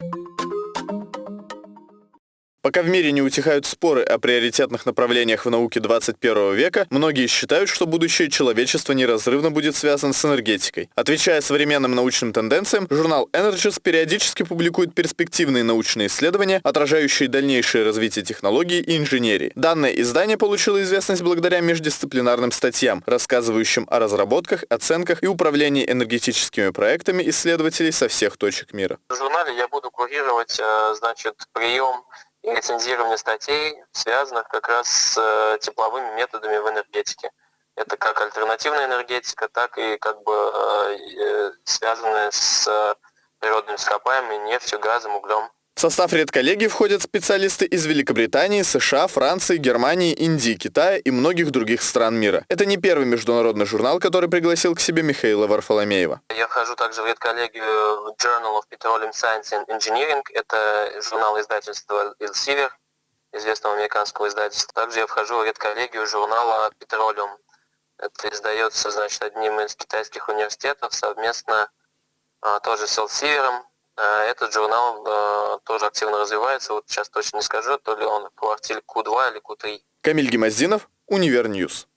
you Пока в мире не утихают споры о приоритетных направлениях в науке 21 века, многие считают, что будущее человечества неразрывно будет связано с энергетикой. Отвечая современным научным тенденциям, журнал Energies периодически публикует перспективные научные исследования, отражающие дальнейшее развитие технологий и инженерии. Данное издание получило известность благодаря междисциплинарным статьям, рассказывающим о разработках, оценках и управлении энергетическими проектами исследователей со всех точек мира. В журнале я буду курировать, э, значит, прием и рецензирование статей, связанных как раз с э, тепловыми методами в энергетике. Это как альтернативная энергетика, так и как бы э, э, связанная с природными ископаемыми, нефтью, газом, углем. В состав редколлегии входят специалисты из Великобритании, США, Франции, Германии, Индии, Китая и многих других стран мира. Это не первый международный журнал, который пригласил к себе Михаила Варфоломеева. Я вхожу также в редколлегию Journal of Petroleum Science and Engineering. Это журнал издательства Elsevier, известного американского издательства. Также я вхожу в редколлегию журнала Petroleum. Это издается, значит, одним из китайских университетов совместно а, тоже с Elsevier. Э, этот журнал э, тоже активно развивается. Вот сейчас точно не скажу, то ли он в квартиле Q2 или Q3. Камиль Гемоздинов, Univer News.